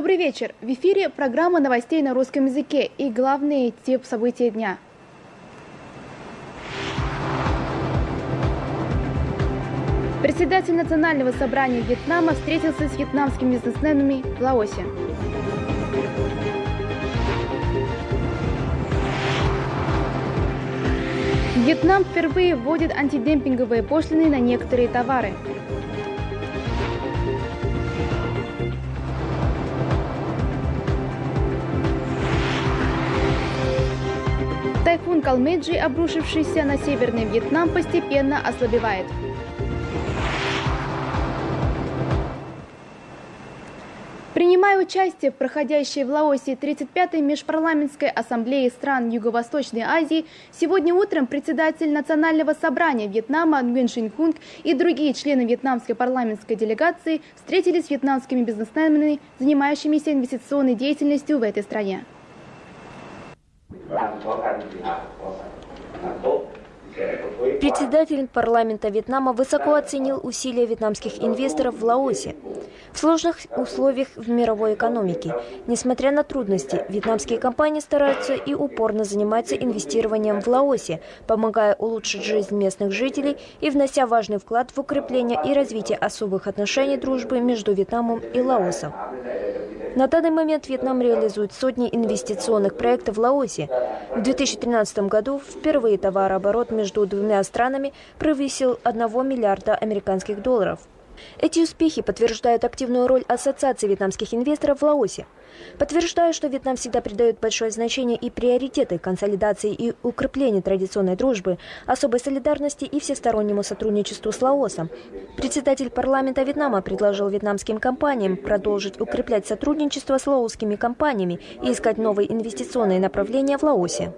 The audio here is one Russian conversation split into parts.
Добрый вечер. В эфире программа новостей на русском языке и главные тип события дня. Председатель Национального собрания Вьетнама встретился с вьетнамскими бизнесменами в Лаосе. Вьетнам впервые вводит антидемпинговые пошлины на некоторые товары. Тайфун Калмеджи, обрушившийся на Северный Вьетнам, постепенно ослабевает. Принимая участие в проходящей в Лаосе 35-й межпарламентской ассамблее стран Юго-Восточной Азии, сегодня утром председатель Национального собрания Вьетнама Nguyen Шин Хунг и другие члены вьетнамской парламентской делегации встретились с вьетнамскими бизнесменами, занимающимися инвестиционной деятельностью в этой стране. Председатель парламента Вьетнама высоко оценил усилия вьетнамских инвесторов в Лаосе. В сложных условиях в мировой экономике, несмотря на трудности, вьетнамские компании стараются и упорно занимаются инвестированием в Лаосе, помогая улучшить жизнь местных жителей и внося важный вклад в укрепление и развитие особых отношений дружбы между Вьетнамом и Лаосом. На данный момент Вьетнам реализует сотни инвестиционных проектов в Лаосе. В 2013 году впервые товарооборот между двумя странами превысил 1 миллиарда американских долларов. Эти успехи подтверждают активную роль Ассоциации вьетнамских инвесторов в Лаосе. Подтверждаю, что Вьетнам всегда придает большое значение и приоритеты консолидации и укреплению традиционной дружбы, особой солидарности и всестороннему сотрудничеству с Лаосом. Председатель парламента Вьетнама предложил вьетнамским компаниям продолжить укреплять сотрудничество с лаосскими компаниями и искать новые инвестиционные направления в Лаосе.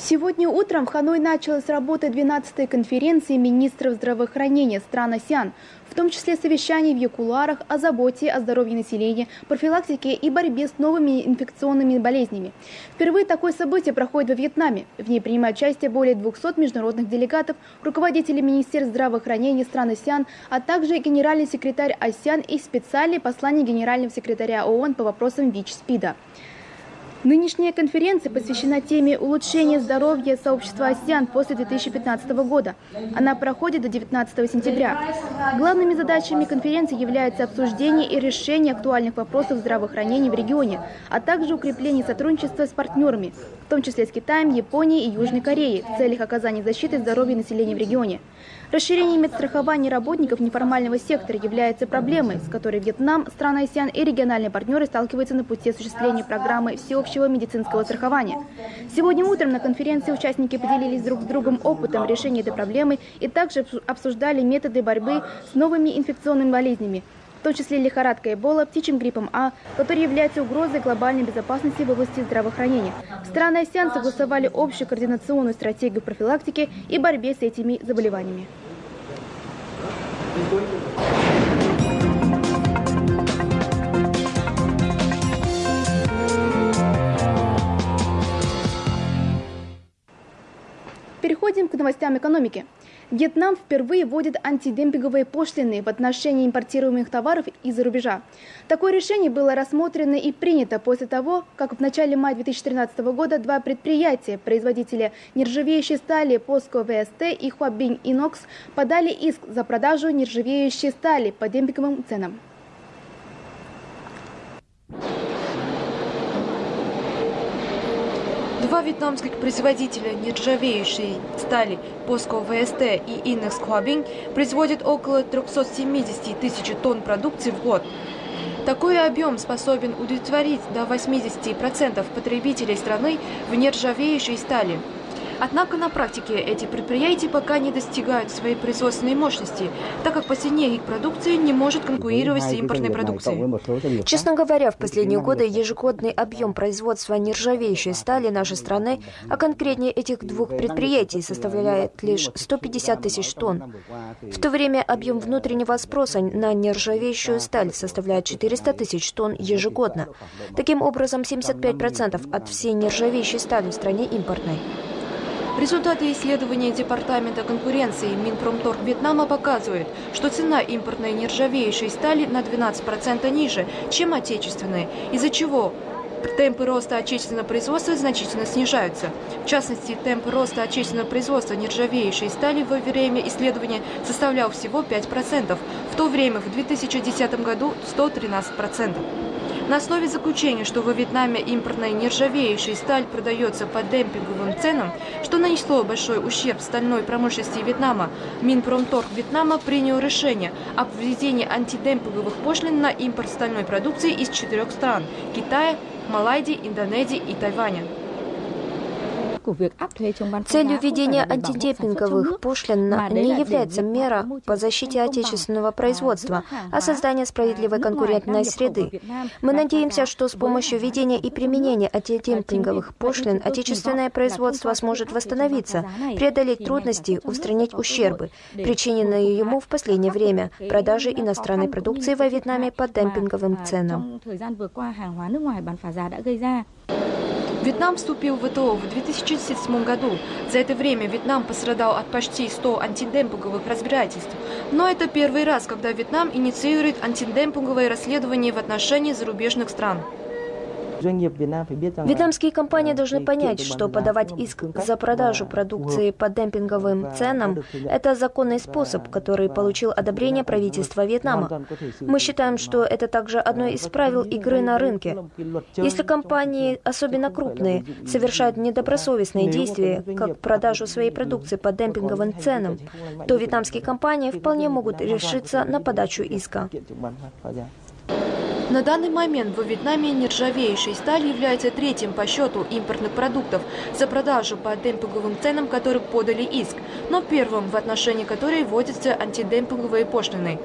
Сегодня утром в Ханой началась работа 12-й конференции министров здравоохранения стран АСИАН, в том числе совещаний в Якуларах о заботе о здоровье населения, профилактике и борьбе с новыми инфекционными болезнями. Впервые такое событие проходит во Вьетнаме. В ней принимают участие более 200 международных делегатов, руководители министерств здравоохранения стран АСИАН, а также генеральный секретарь АСИАН и специальный посланник генерального секретаря ООН по вопросам ВИЧ-СПИДа. Нынешняя конференция посвящена теме улучшения здоровья сообщества АСИАН после 2015 года. Она проходит до 19 сентября. Главными задачами конференции являются обсуждение и решение актуальных вопросов здравоохранения в регионе, а также укрепление сотрудничества с партнерами, в том числе с Китаем, Японией и Южной Кореей, в целях оказания защиты здоровья населения в регионе. Расширение медстрахования работников неформального сектора является проблемой, с которой Вьетнам, страны АСИАН и региональные партнеры сталкиваются на пути осуществления программы всеобщего медицинского страхования. Сегодня утром на конференции участники поделились друг с другом опытом решения этой проблемы и также обсуждали методы борьбы с новыми инфекционными болезнями, в том числе лихорадка Эбола, птичьим гриппом А, который является угрозой глобальной безопасности в области здравоохранения. Страны АСИАН согласовали общую координационную стратегию профилактики и борьбе с этими заболеваниями. Переходим к новостям экономики. Вьетнам впервые вводит антидемпинговые пошлины в отношении импортируемых товаров из-за рубежа. Такое решение было рассмотрено и принято после того, как в начале мая 2013 года два предприятия, производителя нержавеющей стали POSCO ВСТ и Huabing Inox, подали иск за продажу нержавеющей стали по демпинговым ценам. Два вьетнамских производителя нержавеющей стали POSCO ВСТ и Innex Huabing производят около 370 тысяч тонн продукции в год. Такой объем способен удовлетворить до 80% потребителей страны в нержавеющей стали. Однако на практике эти предприятия пока не достигают своей производственной мощности, так как по цене их продукции не может конкурировать с импортной продукцией. Честно говоря, в последние годы ежегодный объем производства нержавеющей стали нашей страны, а конкретнее этих двух предприятий, составляет лишь 150 тысяч тонн. В то время объем внутреннего спроса на нержавеющую сталь составляет 400 тысяч тонн ежегодно. Таким образом, 75% от всей нержавеющей стали в стране импортной. Результаты исследования Департамента конкуренции Минпромторг Вьетнама показывают, что цена импортной нержавеющей стали на 12% ниже, чем отечественной, из-за чего темпы роста отечественного производства значительно снижаются. В частности, темп роста отечественного производства нержавеющей стали во время исследования составлял всего 5%, в то время в 2010 году 113%. На основе заключения, что во Вьетнаме импортная нержавеющая сталь продается по демпинговым ценам, что нанесло большой ущерб стальной промышленности Вьетнама, Минпромторг Вьетнама принял решение об введении антидемпинговых пошлин на импорт стальной продукции из четырех стран – Китая, Малайзии, Индонезии и Тайваня. Целью введения антидемпинговых пошлин не является мера по защите отечественного производства, а создание справедливой конкурентной среды. Мы надеемся, что с помощью введения и применения антидемпинговых пошлин отечественное производство сможет восстановиться, преодолеть трудности, устранить ущербы, причиненные ему в последнее время продажи иностранной продукции во Вьетнаме по демпинговым ценам. Вьетнам вступил в ВТО в 2007 году. За это время Вьетнам пострадал от почти 100 антидемпинговых разбирательств. Но это первый раз, когда Вьетнам инициирует антидемпинговые расследования в отношении зарубежных стран. Вьетнамские компании должны понять, что подавать иск за продажу продукции по демпинговым ценам – это законный способ, который получил одобрение правительства Вьетнама. Мы считаем, что это также одно из правил игры на рынке. Если компании, особенно крупные, совершают недобросовестные действия, как продажу своей продукции по демпинговым ценам, то вьетнамские компании вполне могут решиться на подачу иска. На данный момент во Вьетнаме нержавеющая сталь является третьим по счету импортных продуктов за продажу по демпинговым ценам, которых подали иск, но первым, в отношении которой вводятся антидемпинговые пошлины.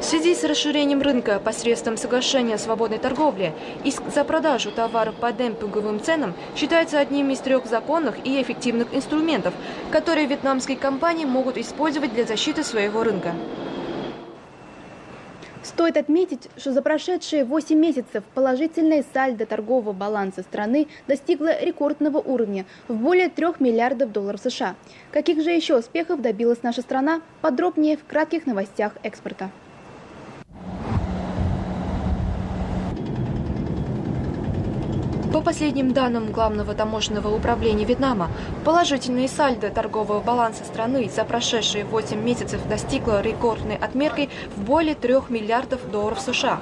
В связи с расширением рынка посредством соглашения о свободной торговле, иск за продажу товаров по демпинговым ценам считается одним из трех законных и эффективных инструментов, которые вьетнамские компании могут использовать для защиты своего рынка. Стоит отметить, что за прошедшие 8 месяцев положительное сальдо торгового баланса страны достигло рекордного уровня в более 3 миллиардов долларов США. Каких же еще успехов добилась наша страна? Подробнее в кратких новостях экспорта. По последним данным Главного таможенного управления Вьетнама, положительный сальдо торгового баланса страны за прошедшие 8 месяцев достигло рекордной отметкой в более 3 миллиардов долларов США.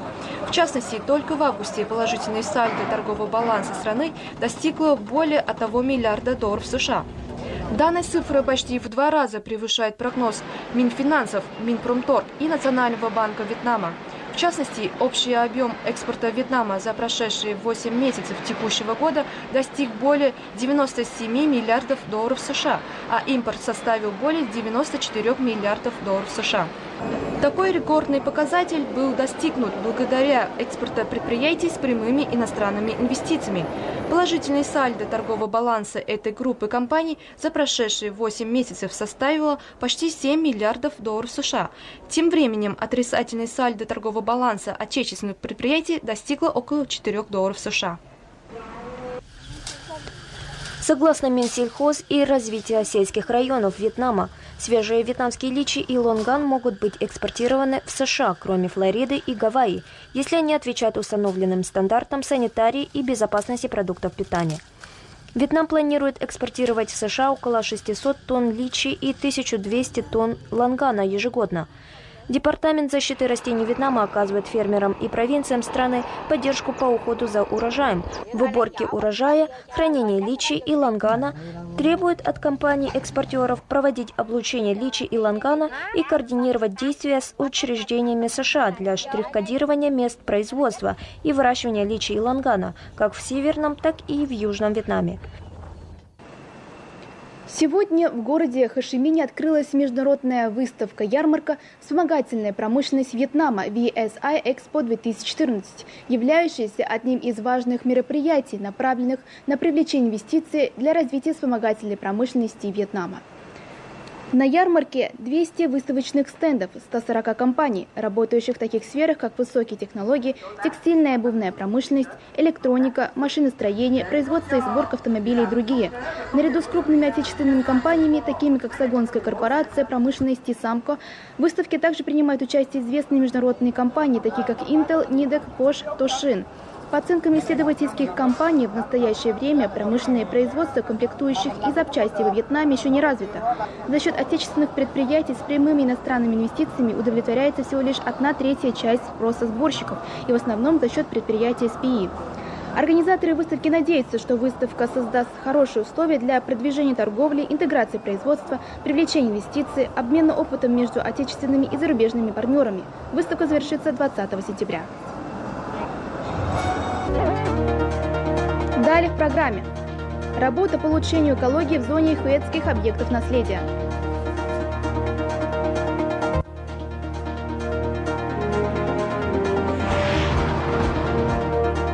В частности, только в августе положительный сальдо торгового баланса страны достигло более 1 миллиарда долларов США. Данная цифра почти в два раза превышает прогноз Минфинансов, Минпромторг и Национального банка Вьетнама. В частности, общий объем экспорта Вьетнама за прошедшие 8 месяцев текущего года достиг более 97 миллиардов долларов США, а импорт составил более 94 миллиардов долларов США. Такой рекордный показатель был достигнут благодаря экспорту предприятий с прямыми иностранными инвестициями. Положительный сальдо торгового баланса этой группы компаний за прошедшие 8 месяцев составило почти 7 миллиардов долларов США. Тем временем отрицательный сальдо торгового баланса отечественных предприятий достигло около 4 долларов США. Согласно Минсельхоз и развития сельских районов Вьетнама, свежие вьетнамские личи и лонган могут быть экспортированы в США, кроме Флориды и Гавайи, если они отвечают установленным стандартам санитарии и безопасности продуктов питания. Вьетнам планирует экспортировать в США около 600 тонн личи и 1200 тонн лангана ежегодно – Департамент защиты растений Вьетнама оказывает фермерам и провинциям страны поддержку по уходу за урожаем, в уборке урожая, хранении личи и лангана, требует от компаний-экспортеров проводить облучение личи и лангана и координировать действия с учреждениями США для штрих-кодирования мест производства и выращивания личи и лангана как в Северном, так и в Южном Вьетнаме. Сегодня в городе Хашимине открылась международная выставка-ярмарка «Вспомогательная промышленность Вьетнама» VSI Expo 2014, являющаяся одним из важных мероприятий, направленных на привлечение инвестиций для развития вспомогательной промышленности Вьетнама. На ярмарке 200 выставочных стендов 140 компаний, работающих в таких сферах, как высокие технологии, текстильная и обувная промышленность, электроника, машиностроение, производство и сборка автомобилей и другие. Наряду с крупными отечественными компаниями, такими как Сагонская корпорация, промышленность и Самко, в также принимают участие известные международные компании, такие как Intel, Nidec, Bosch, Toshin. По оценкам исследовательских компаний, в настоящее время промышленное производство комплектующих и запчастей во Вьетнаме еще не развито. За счет отечественных предприятий с прямыми иностранными инвестициями удовлетворяется всего лишь одна третья часть спроса сборщиков, и в основном за счет предприятий СПИ. Организаторы выставки надеются, что выставка создаст хорошие условия для продвижения торговли, интеграции производства, привлечения инвестиций, обмена опытом между отечественными и зарубежными партнерами. Выставка завершится 20 сентября. Далее в программе. Работа по улучшению экологии в зоне хуэтских объектов наследия.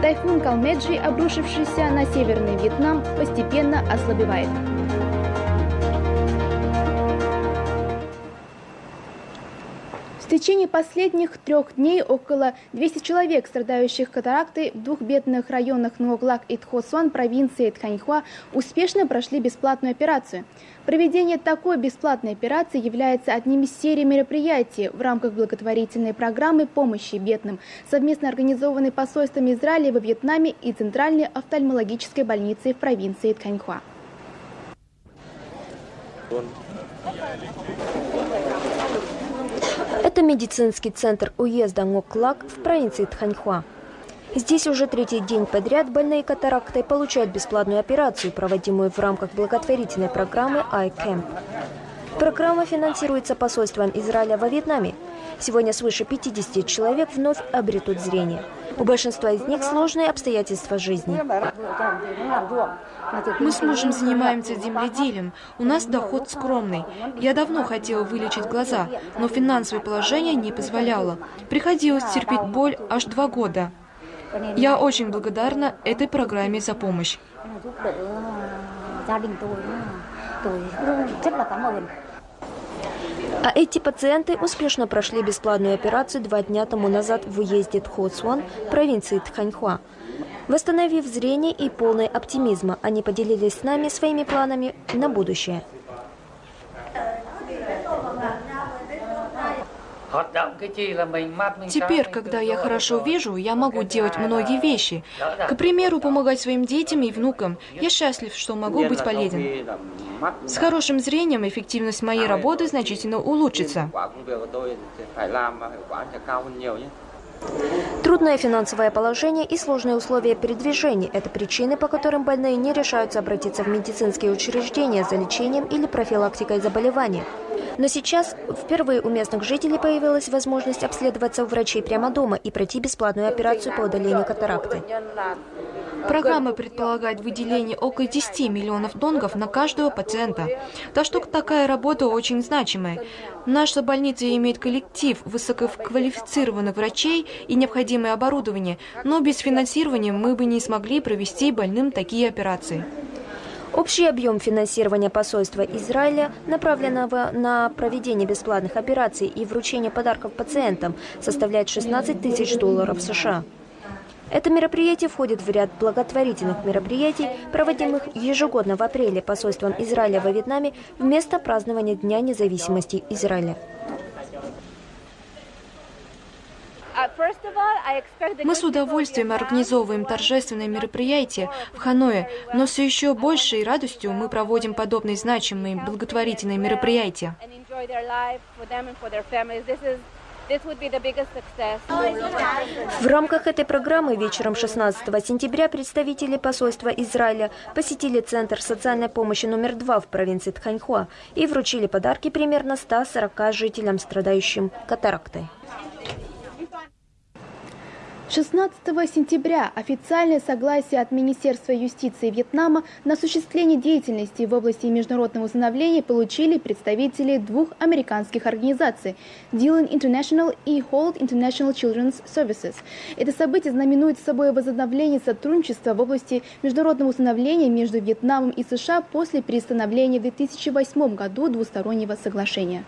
Тайфун Калмеджи, обрушившийся на северный Вьетнам, постепенно ослабевает. Течение последних трех дней около 200 человек, страдающих катарактой в двух бедных районах Ноглак и Тхосуан провинции Тханьхуа, успешно прошли бесплатную операцию. Проведение такой бесплатной операции является одним из серии мероприятий в рамках благотворительной программы помощи бедным, совместно организованной посольством Израиля во Вьетнаме и Центральной офтальмологической больницей в провинции Тханьхуа. Это медицинский центр уезда Ngoklak в провинции Тханьхуа. Здесь уже третий день подряд больные катарактой получают бесплатную операцию, проводимую в рамках благотворительной программы iCamp. Программа финансируется посольством Израиля во Вьетнаме. Сегодня свыше 50 человек вновь обретут зрение. У большинства из них сложные обстоятельства жизни. Мы с мужем занимаемся земледелием. У нас доход скромный. Я давно хотела вылечить глаза, но финансовое положение не позволяло. Приходилось терпеть боль аж два года. Я очень благодарна этой программе за помощь. А эти пациенты успешно прошли бесплатную операцию два дня тому назад в уезде Тхоцуан, провинции Тханьхуа. Восстановив зрение и полный оптимизма, они поделились с нами своими планами на будущее. Теперь, когда я хорошо вижу, я могу делать многие вещи. К примеру, помогать своим детям и внукам. Я счастлив, что могу быть полезен. С хорошим зрением эффективность моей работы значительно улучшится. Трудное финансовое положение и сложные условия передвижения – это причины, по которым больные не решаются обратиться в медицинские учреждения за лечением или профилактикой заболеваний. Но сейчас впервые у местных жителей появилась возможность обследоваться у врачей прямо дома и пройти бесплатную операцию по удалению катаракты. Программа предполагает выделение около 10 миллионов донгов на каждого пациента. Так что такая работа очень значимая. Наша больница имеет коллектив высококвалифицированных врачей и необходимое оборудование, но без финансирования мы бы не смогли провести больным такие операции. Общий объем финансирования посольства Израиля, направленного на проведение бесплатных операций и вручение подарков пациентам, составляет 16 тысяч долларов США. Это мероприятие входит в ряд благотворительных мероприятий, проводимых ежегодно в апреле посольством Израиля во Вьетнаме вместо празднования Дня независимости Израиля. Мы с удовольствием организовываем торжественные мероприятия в Ханое, но с еще большей радостью мы проводим подобные значимые благотворительные мероприятия. В рамках этой программы вечером 16 сентября представители посольства Израиля посетили Центр социальной помощи номер два в провинции Тханьхуа и вручили подарки примерно 140 жителям, страдающим катарактой. 16 сентября официальное согласие от Министерства юстиции Вьетнама на осуществление деятельности в области международного усыновления получили представители двух американских организаций – Dylan International и Hold International Children's Services. Это событие знаменует собой возобновление сотрудничества в области международного усыновления между Вьетнамом и США после перестановления в 2008 году двустороннего соглашения.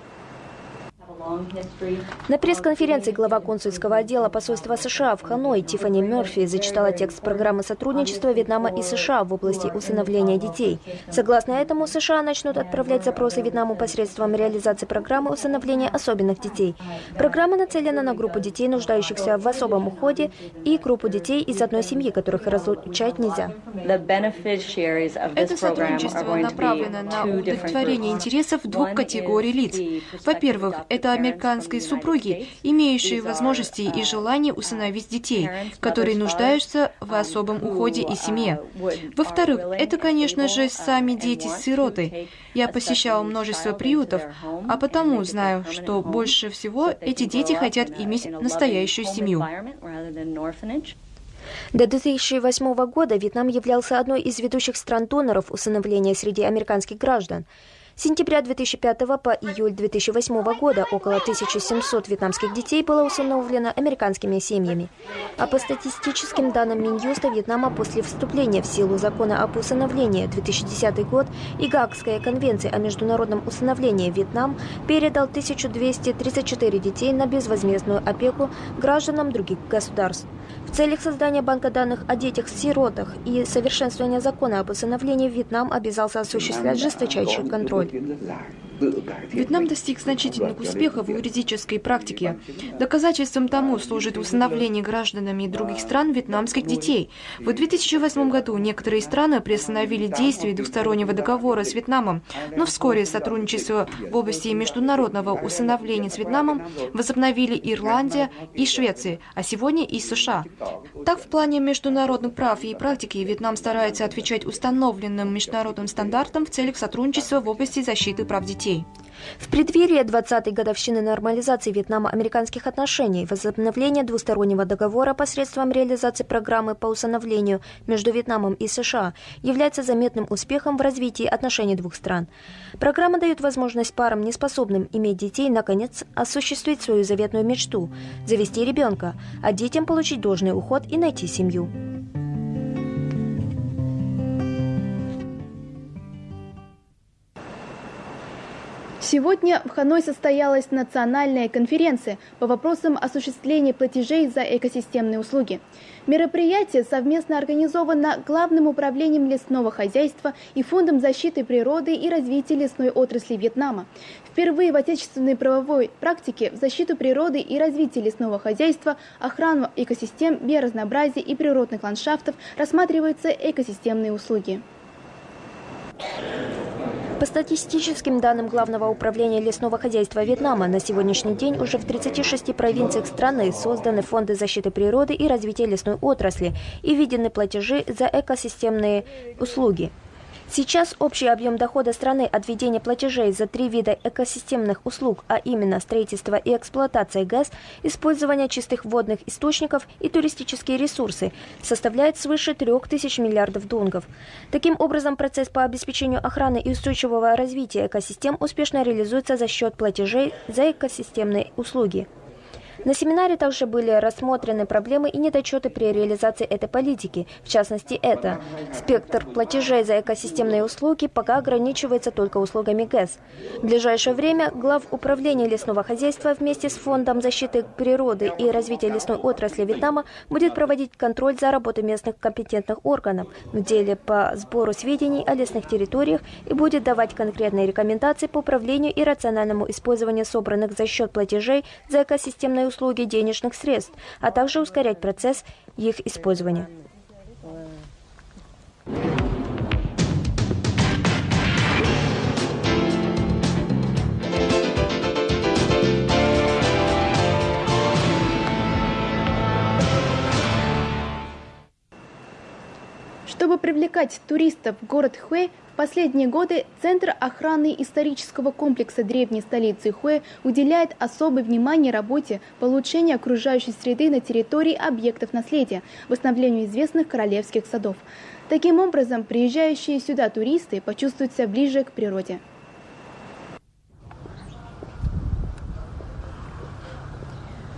На пресс-конференции глава консульского отдела посольства США в Ханой Тиффани Мерфи зачитала текст программы сотрудничества Вьетнама и США в области усыновления детей. Согласно этому, США начнут отправлять запросы Вьетнаму посредством реализации программы усыновления особенных детей. Программа нацелена на группу детей, нуждающихся в особом уходе, и группу детей из одной семьи, которых разлучать нельзя. Это сотрудничество направлено на удовлетворение интересов двух категорий лиц. Во-первых, это американской супруги, имеющие возможности и желание усыновить детей, которые нуждаются в особом уходе и семье. Во-вторых, это, конечно же, сами дети-сироты. Я посещала множество приютов, а потому знаю, что больше всего эти дети хотят иметь настоящую семью. До 2008 года Вьетнам являлся одной из ведущих стран-доноров усыновления среди американских граждан. С сентября 2005 по июль 2008 года около 1700 вьетнамских детей было усыновлено американскими семьями. А по статистическим данным Минюста Вьетнама после вступления в силу закона об усыновлении 2010 год и Гаагская конвенция о международном усыновлении Вьетнам передал 1234 детей на безвозмездную опеку гражданам других государств. В целях создания банка данных о детях-сиротах и совершенствования закона об усыновлении Вьетнам обязался осуществлять жесточайший контроль. Вьетнам достиг значительных успехов в юридической практике. Доказательством тому служит усыновление гражданами других стран вьетнамских детей. В 2008 году некоторые страны приостановили действие двустороннего договора с Вьетнамом, но вскоре сотрудничество в области международного усыновления с Вьетнамом возобновили Ирландия и Швеция, а сегодня и США. Так, в плане международных прав и практики Вьетнам старается отвечать установленным международным стандартам в целях сотрудничества в области защиты прав детей. В преддверии 20-й годовщины нормализации Вьетнама-американских отношений, возобновления двустороннего договора посредством реализации программы по усыновлению между Вьетнамом и США является заметным успехом в развитии отношений двух стран. Программа дает возможность парам, неспособным иметь детей, наконец осуществить свою заветную мечту – завести ребенка, а детям получить должный уход и найти семью. Сегодня в Ханой состоялась национальная конференция по вопросам осуществления платежей за экосистемные услуги. Мероприятие совместно организовано Главным управлением лесного хозяйства и Фондом защиты природы и развития лесной отрасли Вьетнама. Впервые в отечественной правовой практике в защиту природы и развитие лесного хозяйства, охрану экосистем, биоразнообразия и природных ландшафтов рассматриваются экосистемные услуги. По статистическим данным Главного управления лесного хозяйства Вьетнама, на сегодняшний день уже в 36 провинциях страны созданы фонды защиты природы и развития лесной отрасли и введены платежи за экосистемные услуги. Сейчас общий объем дохода страны от введения платежей за три вида экосистемных услуг, а именно строительство и эксплуатация ГЭС, использование чистых водных источников и туристические ресурсы, составляет свыше 3000 миллиардов донгов. Таким образом, процесс по обеспечению охраны и устойчивого развития экосистем успешно реализуется за счет платежей за экосистемные услуги. На семинаре также были рассмотрены проблемы и недочеты при реализации этой политики. В частности, это спектр платежей за экосистемные услуги пока ограничивается только услугами ГЭС. В ближайшее время глав управления лесного хозяйства вместе с Фондом защиты природы и развития лесной отрасли Вьетнама будет проводить контроль за работой местных компетентных органов в деле по сбору сведений о лесных территориях и будет давать конкретные рекомендации по управлению и рациональному использованию собранных за счет платежей за экосистемные услуги денежных средств, а также ускорять процесс их использования. Чтобы привлекать туристов в город Хуэ, в последние годы Центр охраны исторического комплекса древней столицы Хуэ уделяет особое внимание работе по улучшению окружающей среды на территории объектов наследия, восстановлению известных королевских садов. Таким образом, приезжающие сюда туристы почувствуют себя ближе к природе.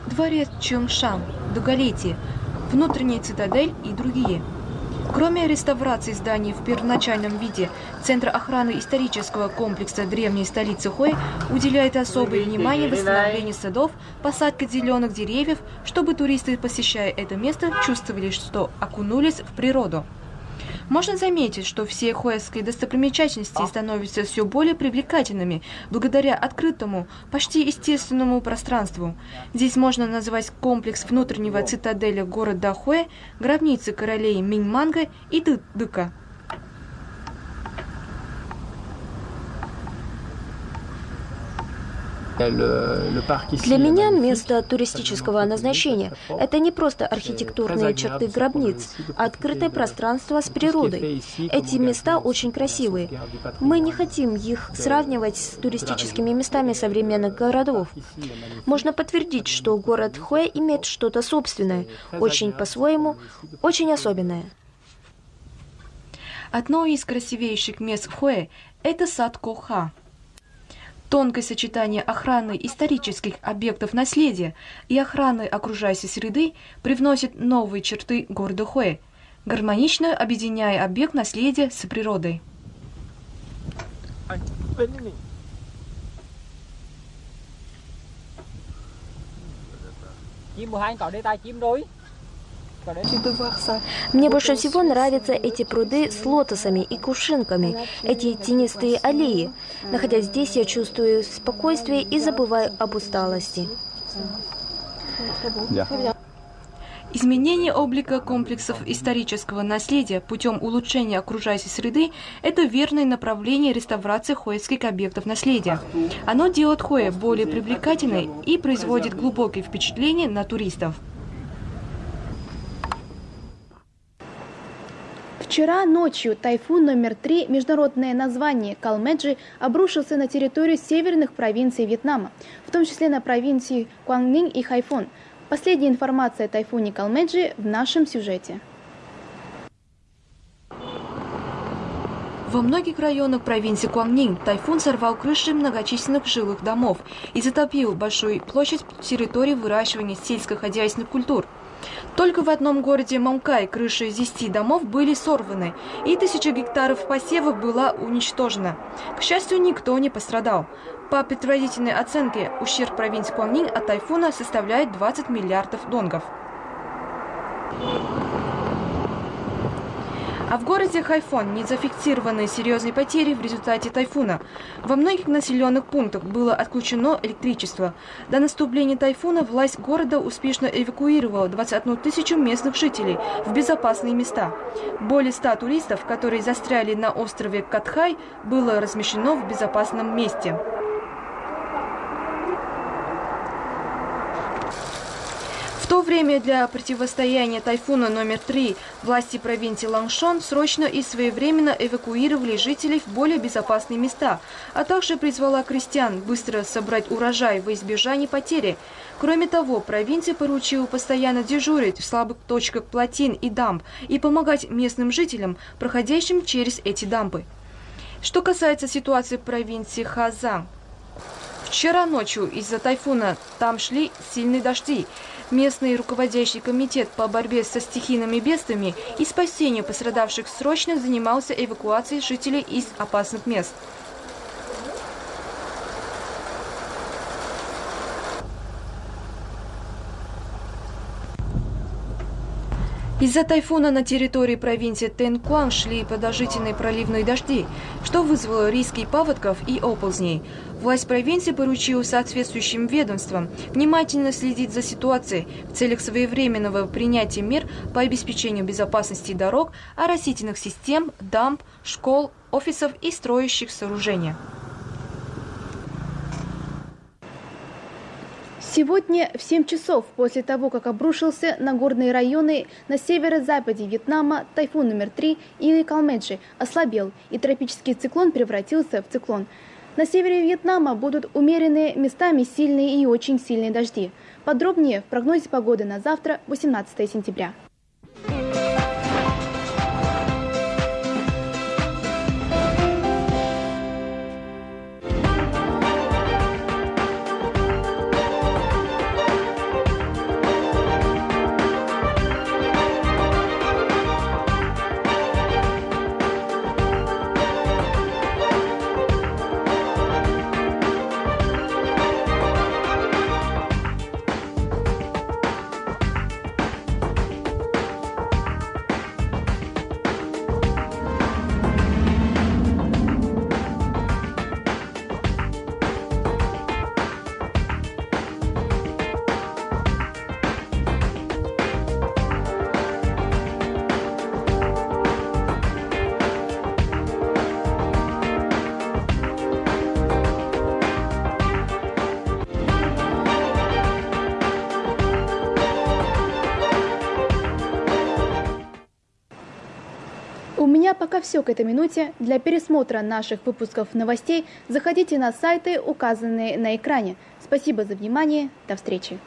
Дворец Чумшан, Дугалити, внутренняя цитадель и другие. Кроме реставрации зданий в первоначальном виде, Центр охраны исторического комплекса древней столицы Хуэй уделяет особое внимание восстановлению садов, посадке зеленых деревьев, чтобы туристы, посещая это место, чувствовали, что окунулись в природу. Можно заметить, что все хуэские достопримечательности становятся все более привлекательными благодаря открытому, почти естественному пространству. Здесь можно назвать комплекс внутреннего цитаделя города Хуэ, гробницы королей Миньманга и Дыка. Для меня место туристического назначения – это не просто архитектурные черты гробниц, а открытое пространство с природой. Эти места очень красивые. Мы не хотим их сравнивать с туристическими местами современных городов. Можно подтвердить, что город Хуэ имеет что-то собственное, очень по-своему, очень особенное. Одно из красивейших мест в Хуэ – это сад Коха. Тонкое сочетание охраны исторических объектов наследия и охраны окружающей среды привносит новые черты города Хуэ, гармонично объединяя объект наследия с природой. chim mùa hai anh cỏ đây tai chim rồi Мне больше всего нравятся эти пруды с лотосами и кувшинками, эти тенистые аллеи. Находясь здесь, я чувствую спокойствие и забываю об усталости. Изменение облика комплексов исторического наследия путем улучшения окружающей среды – это верное направление реставрации хуэйских объектов наследия. Оно делает Хуэ более привлекательной и производит глубокие впечатления на туристов. Вчера ночью тайфун номер три, международное название Калмеджи, обрушился на территорию северных провинций Вьетнама, в том числе на провинции Куангнин и Хайфон. Последняя информация о тайфуне Калмеджи в нашем сюжете. Во многих районах провинции Куангнин тайфун сорвал крыши многочисленных жилых домов и затопил большую площадь территории выращивания сельскохозяйственных культур. Только в одном городе Мамкай крыши из 10 домов были сорваны, и тысяча гектаров посевов была уничтожена. К счастью, никто не пострадал. По предварительной оценке, ущерб провинции Куангнин от тайфуна составляет 20 миллиардов донгов. А в городе Хайфон не зафиксированы серьезные потери в результате тайфуна. Во многих населенных пунктах было отключено электричество. До наступления тайфуна власть города успешно эвакуировала 21 тысячу местных жителей в безопасные места. Более 100 туристов, которые застряли на острове Катхай, было размещено в безопасном месте. В то время для противостояния тайфуна номер три власти провинции Лангшон срочно и своевременно эвакуировали жителей в более безопасные места, а также призвала крестьян быстро собрать урожай во избежание потери. Кроме того, провинция поручила постоянно дежурить в слабых точках плотин и дамб и помогать местным жителям, проходящим через эти дамбы. Что касается ситуации в провинции Хазан, Вчера ночью из-за тайфуна там шли сильные дожди. Местный руководящий комитет по борьбе со стихийными бедствиями и спасению пострадавших срочно занимался эвакуацией жителей из опасных мест. Из-за тайфуна на территории провинции Тенкуан шли продолжительные проливные дожди, что вызвало риски паводков и оползней. Власть провинции поручила соответствующим ведомствам внимательно следить за ситуацией в целях своевременного принятия мер по обеспечению безопасности дорог, оросительных систем, дамб, школ, офисов и строящих сооружений. Сегодня в 7 часов после того, как обрушился на горные районы на северо-западе Вьетнама тайфун номер 3 или Калмеджи ослабел, и тропический циклон превратился в циклон. На севере Вьетнама будут умеренные, местами сильные и очень сильные дожди. Подробнее в прогнозе погоды на завтра, 18 сентября. Все к этой минуте. Для пересмотра наших выпусков новостей заходите на сайты, указанные на экране. Спасибо за внимание. До встречи.